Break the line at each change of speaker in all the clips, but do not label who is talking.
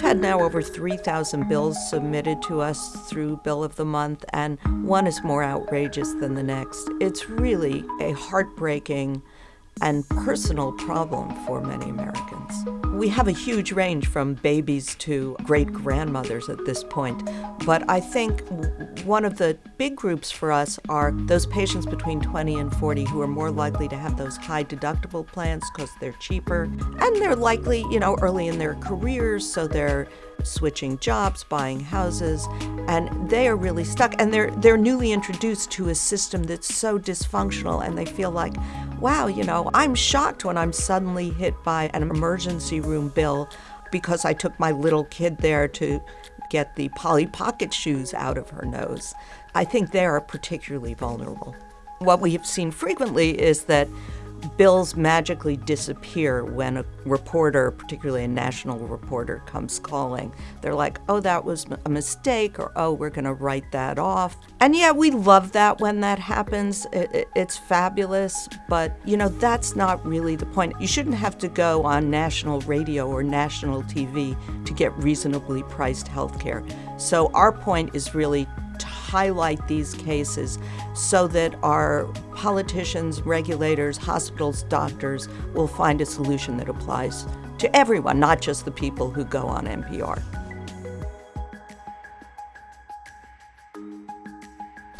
We've had now over 3,000 bills submitted to us through Bill of the Month, and one is more outrageous than the next. It's really a heartbreaking and personal problem for many Americans. We have a huge range from babies to great grandmothers at this point, but I think one of the big groups for us are those patients between 20 and 40 who are more likely to have those high deductible plans because they're cheaper and they're likely, you know, early in their careers, so they're switching jobs, buying houses, and they are really stuck. And they're they're newly introduced to a system that's so dysfunctional, and they feel like, wow, you know, I'm shocked when I'm suddenly hit by an emergency room bill because I took my little kid there to get the Polly Pocket shoes out of her nose. I think they are particularly vulnerable. What we have seen frequently is that bills magically disappear when a reporter, particularly a national reporter, comes calling. They're like, oh, that was a mistake, or oh, we're going to write that off. And yeah, we love that when that happens. It, it, it's fabulous, but you know, that's not really the point. You shouldn't have to go on national radio or national TV to get reasonably priced health care. So our point is really highlight these cases so that our politicians, regulators, hospitals, doctors will find a solution that applies to everyone, not just the people who go on NPR.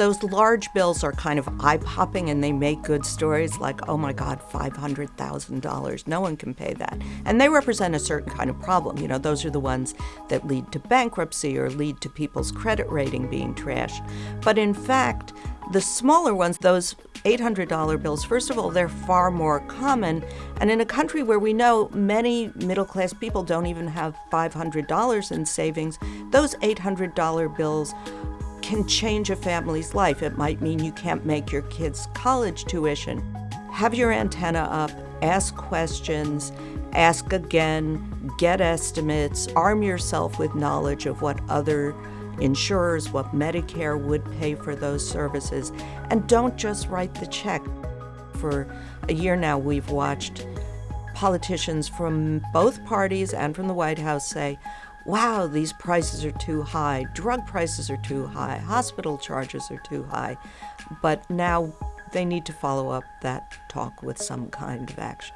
Those large bills are kind of eye-popping and they make good stories like, oh my God, $500,000. No one can pay that. And they represent a certain kind of problem. You know, those are the ones that lead to bankruptcy or lead to people's credit rating being trashed. But in fact, the smaller ones, those $800 bills, first of all, they're far more common. And in a country where we know many middle class people don't even have $500 in savings, those $800 bills can change a family's life. It might mean you can't make your kids' college tuition. Have your antenna up, ask questions, ask again, get estimates, arm yourself with knowledge of what other insurers, what Medicare would pay for those services, and don't just write the check. For a year now, we've watched politicians from both parties and from the White House say, wow, these prices are too high, drug prices are too high, hospital charges are too high. But now they need to follow up that talk with some kind of action.